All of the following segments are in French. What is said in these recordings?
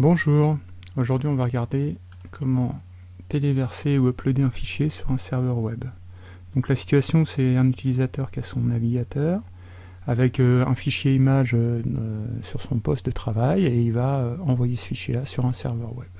Bonjour, aujourd'hui on va regarder comment téléverser ou uploader un fichier sur un serveur web. Donc la situation c'est un utilisateur qui a son navigateur avec euh, un fichier image euh, sur son poste de travail et il va euh, envoyer ce fichier là sur un serveur web.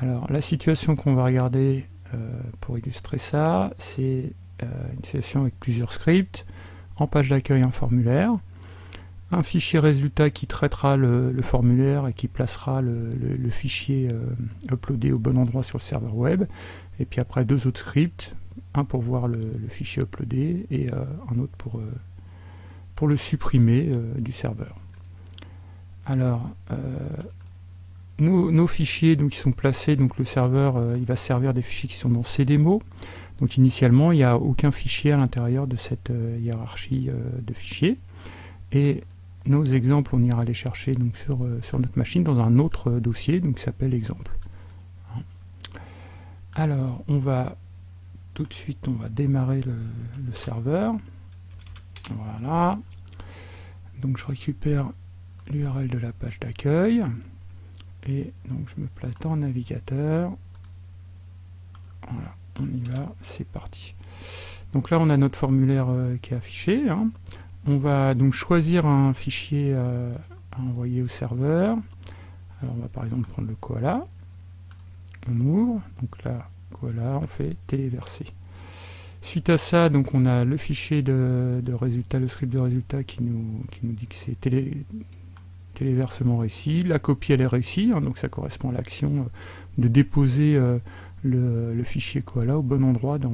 Alors la situation qu'on va regarder pour illustrer ça, c'est une situation avec plusieurs scripts, en page d'accueil un formulaire, un fichier résultat qui traitera le, formulaire et qui placera le, fichier euh, uploadé au bon endroit sur le serveur web, et puis après deux autres scripts, un pour voir le, fichier uploadé et euh, un autre pour, euh, le supprimer du serveur. Alors, nos, fichiers donc, qui sont placés, donc le serveur il va servir des fichiers qui sont dans CDMO. Donc initialement, il n'y a aucun fichier à l'intérieur de cette hiérarchie de fichiers. Et nos exemples, on ira les chercher donc, sur, euh, sur notre machine dans un autre euh, dossier donc, qui s'appelle exemple. Alors, on va tout de suite, on va démarrer le, serveur. Voilà. Donc, je récupère l'URL de la page d'accueil. Et donc, je me place dans le navigateur. Voilà, on y va, c'est parti. Donc là, on a notre formulaire euh, qui est affiché. Hein. On va donc choisir un fichier euh, à envoyer au serveur. Alors on va par exemple prendre le koala. On ouvre, donc là, koala, on fait téléverser. Suite à ça, donc on a le fichier de, résultat, le script de résultat qui nous, dit que c'est téléversement réussi. La copie elle est réussie, hein, donc ça correspond à l'action euh, de déposer euh, le, le, fichier koala au bon endroit dans,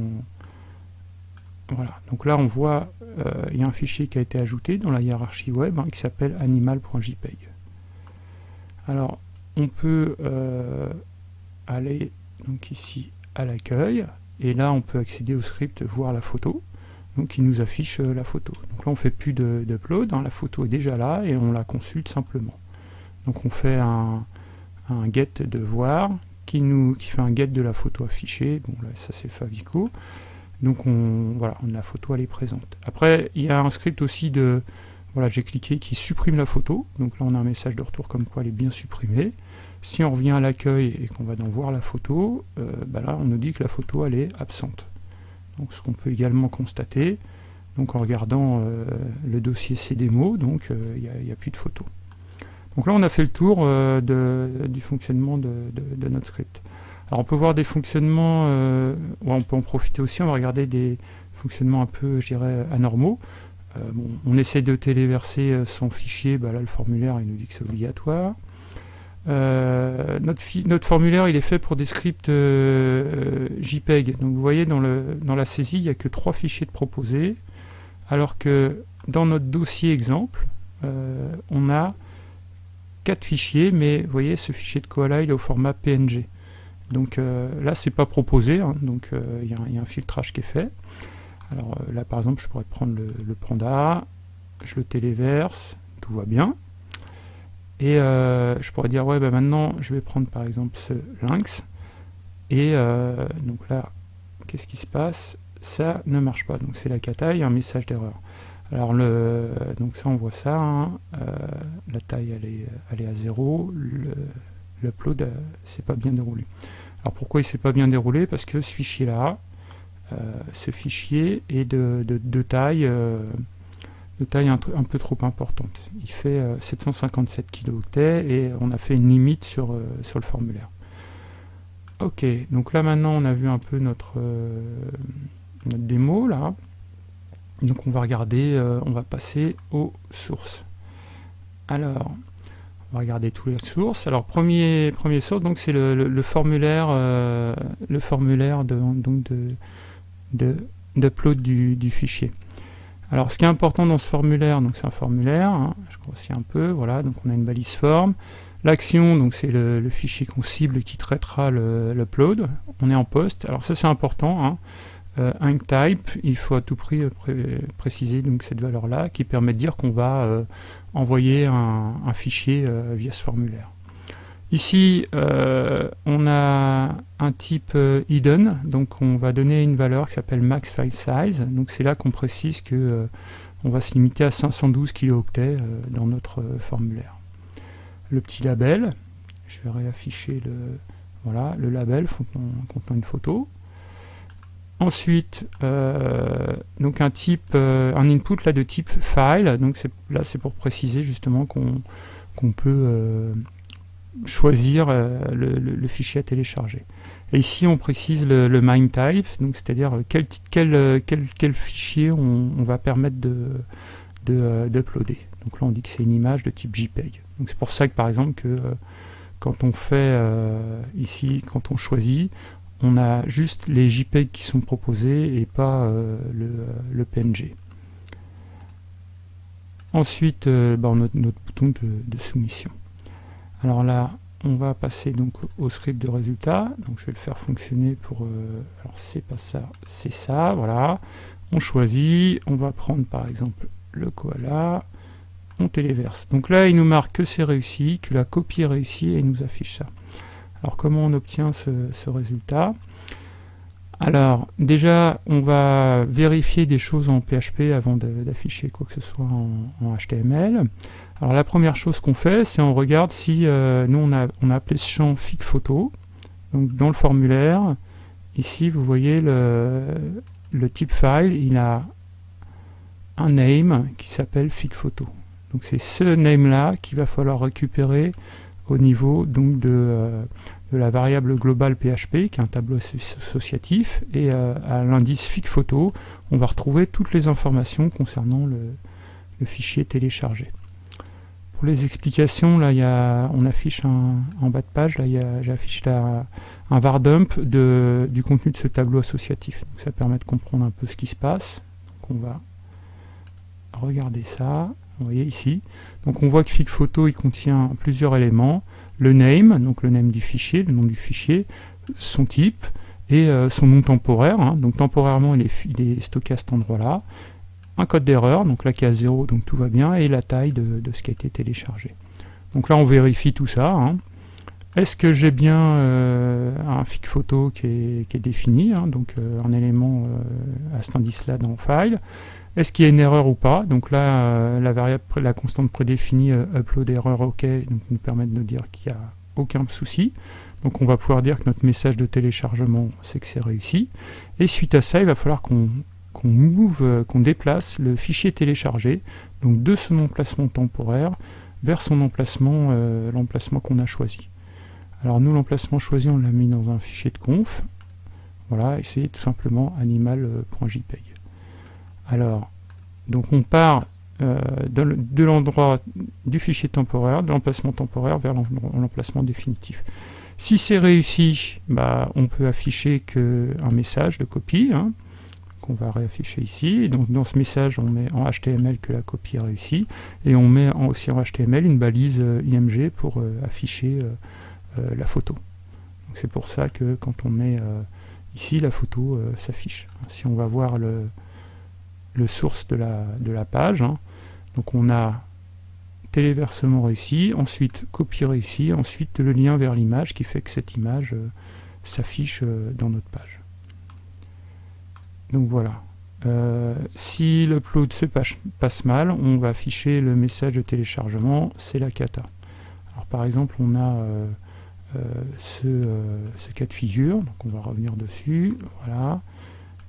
voilà, donc là on voit, euh, il y a un fichier qui a été ajouté dans la hiérarchie web hein, qui s'appelle animal.jpeg. Alors on peut euh, aller donc ici à l'accueil, et là on peut accéder au script voir la photo, donc qui nous affiche euh, la photo. Donc là on fait plus d'upload, hein, la photo est déjà là et on la consulte simplement. Donc on fait un, get de voir qui, nous, qui fait un get de la photo affichée, bon là ça c'est Favico, donc on, voilà, la photo elle est présente. Après, il y a un script aussi de, voilà, j'ai cliqué, qui supprime la photo. Donc là on a un message de retour comme quoi elle est bien supprimée. Si on revient à l'accueil et qu'on va dans voir la photo, euh, bah là on nous dit que la photo elle est absente. Donc ce qu'on peut également constater, donc en regardant euh, le dossier CDMO, donc euh, il n'y a, plus de photo. Donc là on a fait le tour du fonctionnement de notre script. On peut voir des fonctionnements, euh, on peut en profiter aussi, on va regarder des fonctionnements un peu, je anormaux. Euh, on essaie de téléverser euh, son fichier, bah là le formulaire il nous dit que c'est obligatoire. notre, formulaire il est fait pour des scripts JPEG, donc vous voyez dans, la saisie il n'y a que trois fichiers de proposés, alors que dans notre dossier exemple, on a quatre fichiers, mais vous voyez ce fichier de Koala il est au format PNG. Donc euh, là, c'est pas proposé, hein. donc euh, il y, a un filtrage qui est fait. Alors euh, là, par exemple, je pourrais prendre le, panda, je le téléverse, tout va bien. Et je pourrais dire, ouais, bah maintenant, je vais prendre par exemple ce lynx. Et donc là, qu'est-ce qui se passe? Ça ne marche pas, donc c'est la cata, il y a un message d'erreur. Alors le, donc ça on voit ça, hein. la taille elle est, elle est à zéro, l'upload c'est pas bien déroulé. Alors pourquoi il s'est pas bien déroulé? Parce que ce fichier-là, euh, ce fichier est de, taille, euh, de taille un, peu trop importante. Il fait 757 euh, kilooctets et on a fait une limite sur, sur le formulaire. Ok, donc là maintenant on a vu un peu notre, notre démo là. Donc on va regarder, on va passer aux sources. Alors, on va regarder toutes les sources. Alors premier premier source donc c'est le, formulaire euh, le formulaire de donc de d'upload du, fichier. Alors ce qui est important dans ce formulaire, donc c'est un formulaire, hein, je grossis un peu, voilà, donc on a une balise forme. L'action, donc c'est le, fichier qu'on cible qui traitera l'upload. On est en poste. Alors ça c'est important. Hein. Euh, type, il faut à tout prix euh, préciser donc cette valeur-là qui permet de dire qu'on va euh, envoyer un, fichier via ce formulaire. Ici, on a un type hidden, donc on va donner une valeur qui s'appelle max file size. Donc c'est là qu'on précise que on va se limiter à 512 kilooctets dans notre formulaire. le petit label. Je vais réafficher le, voilà, le label contenant, une photo. Ensuite, donc un type, un input là de type file. Donc là, c'est pour préciser justement qu'on peut choisir le, fichier à télécharger. Et ici, on précise le, le MIME type, c'est-à-dire quel, quel, quel, quel, fichier on, va permettre d'uploader. De, donc là, on dit que c'est une image de type JPEG. Donc c'est pour ça que, par exemple, que euh, quand on fait euh, ici, quand on choisit, on a juste les JPEG qui sont proposés et pas euh, le, PNG. Ensuite, bah, on a notre, bouton de, soumission. Alors là, on va passer donc au script de résultat. Donc je vais le faire fonctionner pour... Euh, alors c'est pas ça, c'est ça, voilà. On choisit, on va prendre par exemple le koala, on téléverse. Donc là, il nous marque que c'est réussi, que la copie est réussie et il nous affiche ça. Alors comment on obtient ce, résultat? Alors, déjà, on va vérifier des choses en PHP avant d'afficher quoi que ce soit en HTML. Alors la première chose qu'on fait, c'est on regarde si euh, nous on a, appelé ce champ fic photo. Donc dans le formulaire, ici vous voyez le, le type file, il a un name qui s'appelle fic photo. Donc c'est ce name là qu'il va falloir récupérer au niveau donc de, euh, de, la variable globale PHP qui est un tableau associatif et euh, à l'indice fic photo on va retrouver toutes les informations concernant le, fichier téléchargé les explications, là, on affiche en bas de page, là, j'affiche un var dump de, du contenu de ce tableau associatif. ça permet de comprendre un peu ce qui se passe. Donc, on va regarder ça. Vous voyez ici. Donc on voit que Fig Photo il contient plusieurs éléments. Le name, donc le name du fichier, le nom du fichier, son type et euh, son nom temporaire. Hein. Donc temporairement il est, stocké à cet endroit-là un code d'erreur, donc est à 0, donc tout va bien, et la taille de, ce qui a été téléchargé. Donc là on vérifie tout ça. Hein. Est-ce que j'ai bien euh, un fic photo qui est, défini, hein, donc euh, un élément à cet indice-là dans File Est-ce qu'il y a une erreur ou pas? Donc là, la variable, la constante prédéfinie upload erreur OK nous permet de nous dire qu'il n'y a aucun souci. Donc on va pouvoir dire que notre message de téléchargement, c'est que c'est réussi. Et suite à ça, il va falloir qu'on qu'on move, euh, qu'on déplace le fichier téléchargé, donc de son emplacement temporaire vers son emplacement, euh, l'emplacement qu'on a choisi. Alors nous, l'emplacement choisi, on l'a mis dans un fichier de conf. Voilà, et c'est tout simplement animal.jpeg. Alors, donc on part euh, de l'endroit du fichier temporaire, de l'emplacement temporaire vers l'emplacement définitif. Si c'est réussi, bah, on peut afficher que un message de copie. Hein qu'on va réafficher ici. Donc dans ce message, on met en HTML que la copie est réussie, et on met aussi en HTML une balise euh, IMG pour euh, afficher la photo. C'est pour ça que quand on met ici, la photo s'affiche. Si on va voir le, le source de la, de la page, hein, donc on a téléversement réussi, ensuite copie réussi, ensuite le lien vers l'image qui fait que cette image s'affiche dans notre page. Donc voilà. Euh, si l'upload se passe, mal, on va afficher le message de téléchargement, c'est la cata. Alors par exemple, on a euh, euh, ce, cas de figure, donc on va revenir dessus, voilà.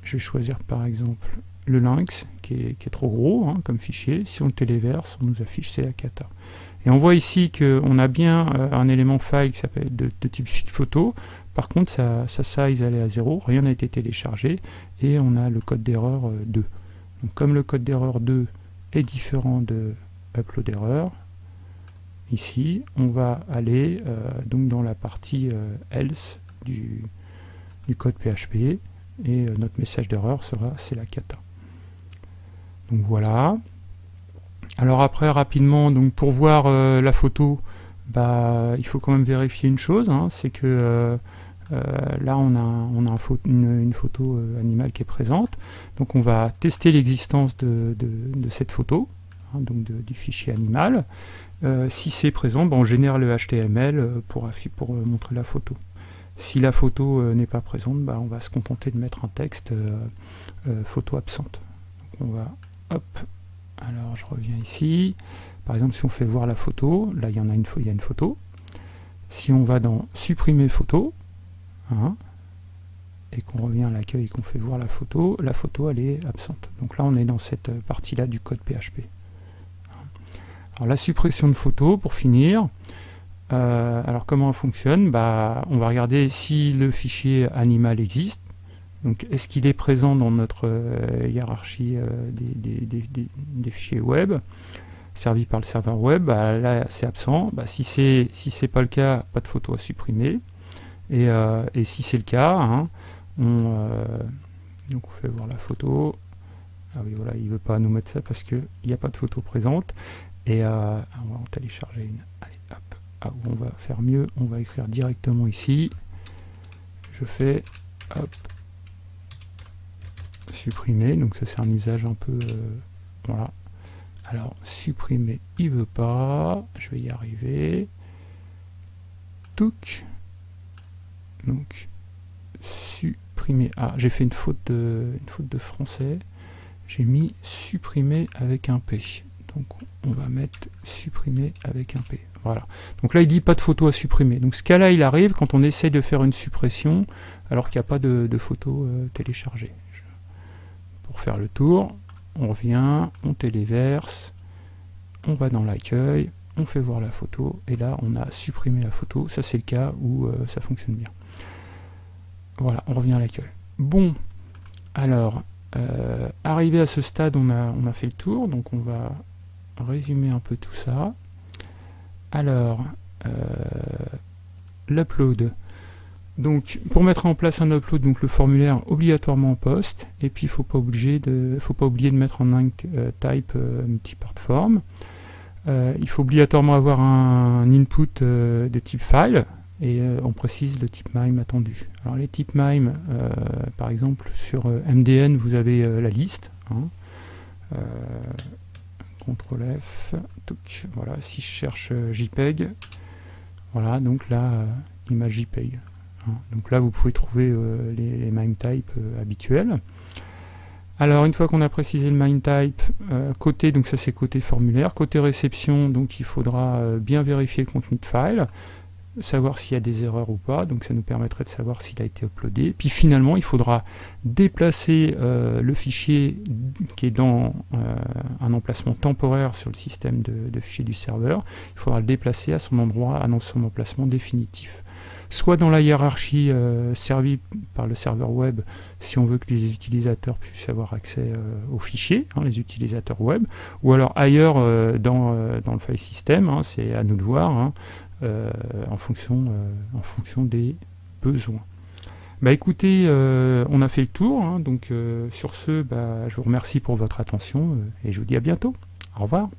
Je vais choisir par exemple le lynx, qui est, trop gros hein, comme fichier. Si on le téléverse, on nous affiche c'est la cata. Et on voit ici qu'on a bien un élément file qui s'appelle de, type photo, par contre, sa, size elle est à 0, rien n'a été téléchargé, et on a le code d'erreur 2. Euh, Donc, comme le code d'erreur 2 est différent de upload error, ici, on va aller euh, dans la partie euh, else du, code PHP, et notre message d'erreur sera c'est la cata. Donc voilà. Alors après, rapidement, donc pour voir la photo, bah, il faut quand même vérifier une chose, hein, c'est que euh, là, on a, on a une, photo euh, animale qui est présente. Donc on va tester l'existence de, cette photo, hein, donc du fichier animal. Euh, si c'est présent, ben, on génère le HTML pour, pour montrer la photo. Si la photo n'est pas présente, ben, on va se contenter de mettre un texte photo absente. Alors je reviens ici. Par exemple, si on fait voir la photo, là il y en a une, photo. Si on va dans supprimer photo, hein, et qu'on revient à l'accueil et qu'on fait voir la photo, la photo elle est absente. Donc là on est dans cette partie-là du code PHP. Alors la suppression de photo, pour finir, euh, alors comment elle fonctionne? Bah, On va regarder si le fichier animal existe. Donc est-ce qu'il est présent dans notre euh, hiérarchie euh, des, fichiers web servis par le serveur web? Bah, Là c'est absent. Bah, si c'est si pas le cas, pas de photo à supprimer. Et, si c'est le cas, hein, on, donc on fait voir la photo. Ah oui voilà, il veut pas nous mettre ça parce qu'il n'y a pas de photo présente. Et on va en télécharger une. Allez. Ah, on va faire mieux, on va écrire directement ici. Je fais hop, supprimer, donc ça c'est un usage un peu euh, voilà. Alors supprimer, il veut pas, je vais y arriver. Touc. Donc supprimer. Ah, j'ai fait une faute de une faute de français. J'ai mis supprimer avec un P. Donc on va mettre supprimer avec un P. Voilà. Donc là, il dit pas de photo à supprimer. Donc ce cas-là, il arrive quand on essaye de faire une suppression alors qu'il n'y a pas de, photo euh, téléchargée. Pour faire le tour, on revient, on téléverse, on va dans l'accueil, on fait voir la photo, et là, on a supprimé la photo. Ça, c'est le cas où euh, ça fonctionne bien. Voilà, on revient à l'accueil. Bon, alors, euh, arrivé à ce stade, on a, on a fait le tour, donc on va résumer un peu tout ça. Alors, euh, l'upload. Donc, pour mettre en place un upload, donc le formulaire obligatoirement en poste, et puis il faut faut pas oublier de mettre en euh, type euh, multipart form. il faut obligatoirement avoir un, input de type file, et on précise le type MIME attendu. Alors les types MIME, par exemple sur MDN, vous avez la liste. Hein. CTRL F, voilà, si je cherche euh, JPEG, voilà, donc là, euh, image JPEG. Donc là, vous pouvez trouver euh, les, MIME type habituels. Alors, une fois qu'on a précisé le MIME type, côté, donc ça c'est côté formulaire, côté réception, donc il faudra bien vérifier le contenu de file, savoir s'il y a des erreurs ou pas, donc ça nous permettrait de savoir s'il a été uploadé. Puis finalement, il faudra déplacer euh, le fichier qui est dans euh, un emplacement temporaire sur le système de, fichiers du serveur, il faudra le déplacer à son endroit, à son emplacement définitif. Soit dans la hiérarchie euh, servie par le serveur web, si on veut que les utilisateurs puissent avoir accès aux fichiers, hein, les utilisateurs web, ou alors ailleurs dans, dans, le file system, hein, c'est à nous de voir, hein, euh, en, fonction, euh, des besoins. Bah écoutez, euh, on a fait le tour, donc sur ce, bah, je vous remercie pour votre attention et je vous dis à bientôt. Au revoir.